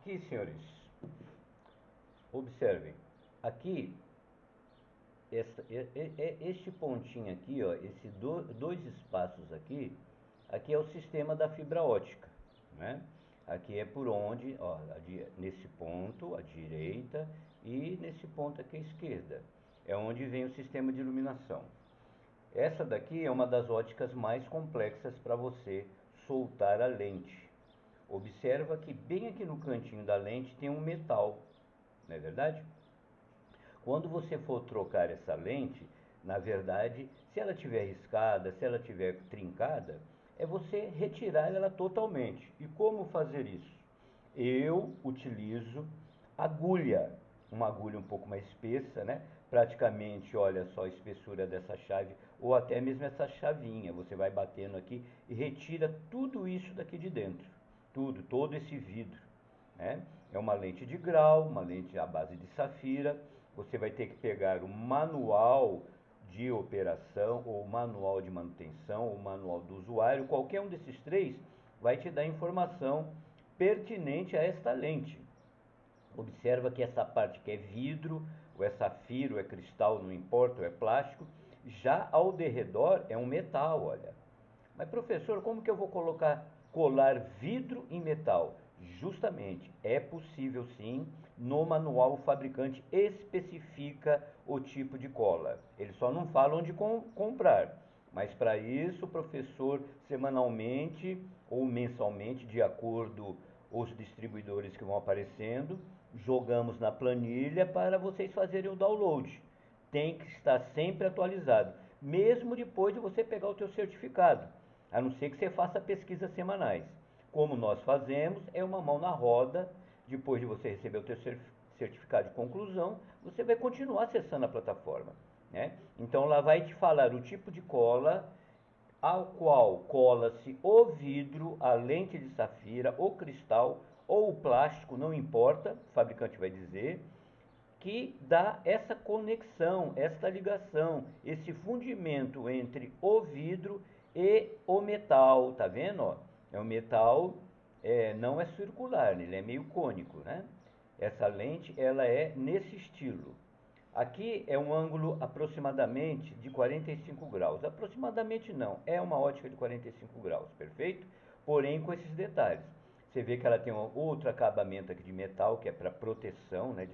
Aqui, senhores, observem, aqui, esta, este pontinho aqui, ó, esses dois espaços aqui, aqui é o sistema da fibra ótica, né? Aqui é por onde, ó, nesse ponto, à direita, e nesse ponto aqui à esquerda, é onde vem o sistema de iluminação. Essa daqui é uma das óticas mais complexas para você soltar a lente. Observa que bem aqui no cantinho da lente tem um metal, não é verdade? Quando você for trocar essa lente, na verdade, se ela tiver riscada, se ela tiver trincada, é você retirar ela totalmente. E como fazer isso? Eu utilizo agulha, uma agulha um pouco mais espessa, né? Praticamente, olha só a espessura dessa chave, ou até mesmo essa chavinha. Você vai batendo aqui e retira tudo isso daqui de dentro tudo, todo esse vidro. Né? É uma lente de grau, uma lente à base de safira. Você vai ter que pegar o manual de operação, ou manual de manutenção, ou manual do usuário. Qualquer um desses três vai te dar informação pertinente a esta lente. Observa que essa parte que é vidro, ou é safira, ou é cristal, não importa, ou é plástico. Já ao derredor é um metal, olha. Mas professor, como que eu vou colocar colar vidro em metal. Justamente, é possível sim, no manual o fabricante especifica o tipo de cola. Eles só não falam de com, comprar. Mas para isso, o professor semanalmente ou mensalmente, de acordo os distribuidores que vão aparecendo, jogamos na planilha para vocês fazerem o download. Tem que estar sempre atualizado, mesmo depois de você pegar o teu certificado a não ser que você faça pesquisas semanais. Como nós fazemos, é uma mão na roda, depois de você receber o seu certificado de conclusão, você vai continuar acessando a plataforma. Né? Então lá vai te falar o tipo de cola ao qual cola-se o vidro, a lente de safira, o cristal ou o plástico, não importa, o fabricante vai dizer, que dá essa conexão, esta ligação, esse fundimento entre o vidro e o metal, tá vendo? É um metal, é, não é circular, ele é meio cônico, né? Essa lente, ela é nesse estilo. Aqui é um ângulo aproximadamente de 45 graus. Aproximadamente não, é uma ótica de 45 graus, perfeito? Porém com esses detalhes. Você vê que ela tem outro acabamento aqui de metal, que é para proteção, né?